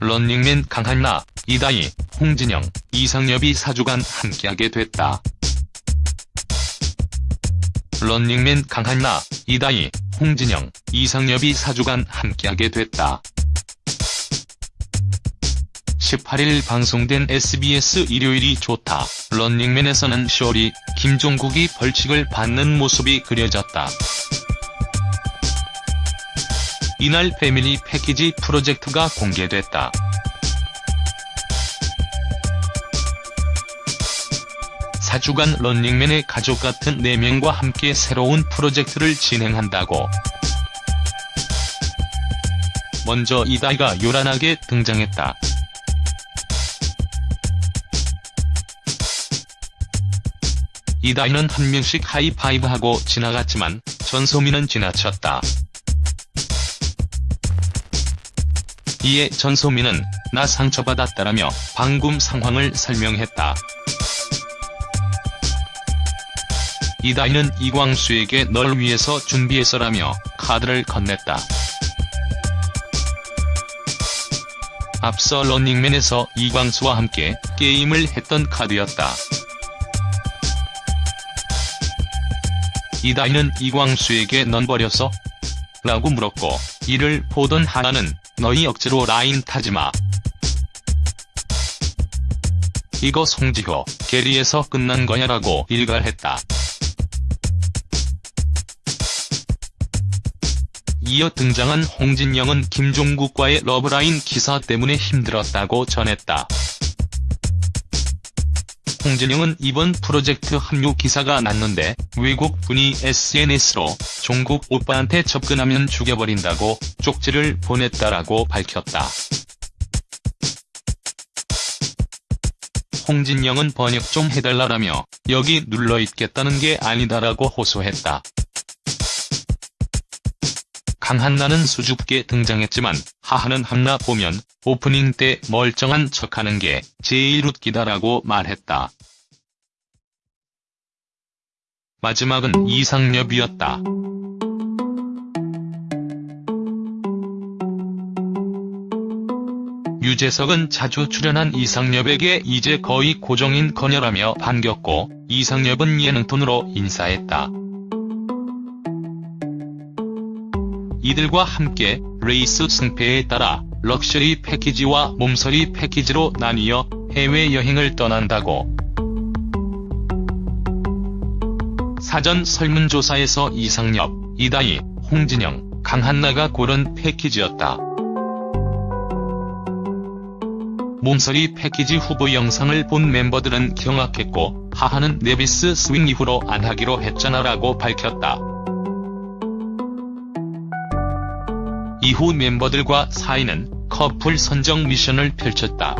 런닝맨 강한나, 이다희, 홍진영, 이상엽이 4주간 함께하게 됐다. 런닝맨 강한나, 이다희, 홍진영, 이상엽이 4주간 함께하게 됐다. 18일 방송된 SBS 일요일이 좋다. 런닝맨에서는 쇼리, 김종국이 벌칙을 받는 모습이 그려졌다. 이날 패밀리 패키지 프로젝트가 공개됐다. 사주간 런닝맨의 가족 같은 4명과 함께 새로운 프로젝트를 진행한다고. 먼저 이다희가 요란하게 등장했다. 이다희는 한 명씩 하이파이브하고 지나갔지만 전소민은 지나쳤다. 이에 전소민은 나 상처받았다라며 방금 상황을 설명했다. 이다희는 이광수에게 널 위해서 준비했어라며 카드를 건넸다. 앞서 런닝맨에서 이광수와 함께 게임을 했던 카드였다. 이다희는 이광수에게 넌 버렸어? 라고 물었고 이를 보던 하나는 너희 억지로 라인 타지마. 이거 송지효, 게리에서 끝난 거냐라고 일갈했다. 이어 등장한 홍진영은 김종국과의 러브라인 기사 때문에 힘들었다고 전했다. 홍진영은 이번 프로젝트 합류 기사가 났는데 외국 분이 SNS로 종국 오빠한테 접근하면 죽여버린다고 쪽지를 보냈다라고 밝혔다. 홍진영은 번역 좀 해달라라며 여기 눌러있겠다는 게 아니다라고 호소했다. 강한나는 수줍게 등장했지만 하하는 한나 보면 오프닝 때 멀쩡한 척하는 게 제일 웃기다라고 말했다. 마지막은 이상엽이었다. 유재석은 자주 출연한 이상엽에게 이제 거의 고정인 거냐라며 반겼고 이상엽은 예능톤으로 인사했다. 이들과 함께 레이스 승패에 따라 럭셔리 패키지와 몸서리 패키지로 나뉘어 해외여행을 떠난다고. 사전 설문조사에서 이상엽, 이다희, 홍진영, 강한나가 고른 패키지였다. 몸서리 패키지 후보 영상을 본 멤버들은 경악했고 하하는 네비스 스윙 이후로 안 하기로 했잖아라고 밝혔다. 이후 멤버들과 사이는 커플 선정 미션을 펼쳤다.